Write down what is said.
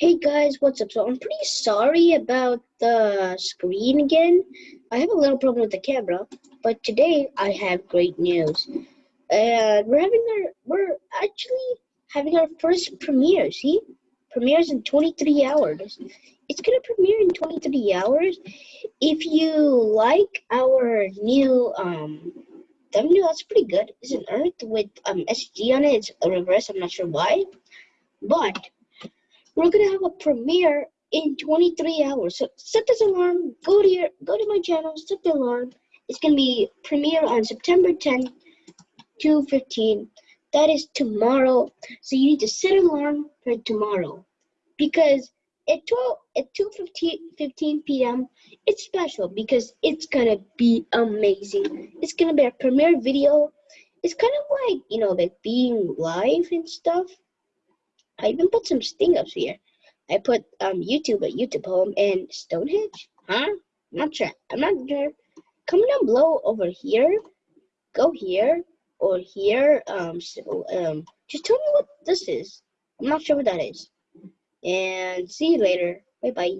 Hey guys, what's up? So I'm pretty sorry about the screen again. I have a little problem with the camera, but today I have great news. And we're having our we're actually having our first premiere. See, premieres in 23 hours. It's gonna premiere in 23 hours. If you like our new um thumbnail, that's pretty good. It's an Earth with um SG on it. It's a reverse. I'm not sure why, but we're gonna have a premiere in 23 hours. So set this alarm. Go to your go to my channel. Set the alarm. It's gonna be premiere on September 10, 2:15. That is tomorrow. So you need to set an alarm for tomorrow, because at 12 at 2:15 p.m. it's special because it's gonna be amazing. It's gonna be a premiere video. It's kind of like you know like being live and stuff. I even put some sting ups here. I put um YouTube at YouTube home and Stonehenge. Huh? Not sure. I'm not sure. Comment down below over here. Go here or here. Um, so, um, just tell me what this is. I'm not sure what that is. And see you later. Bye bye.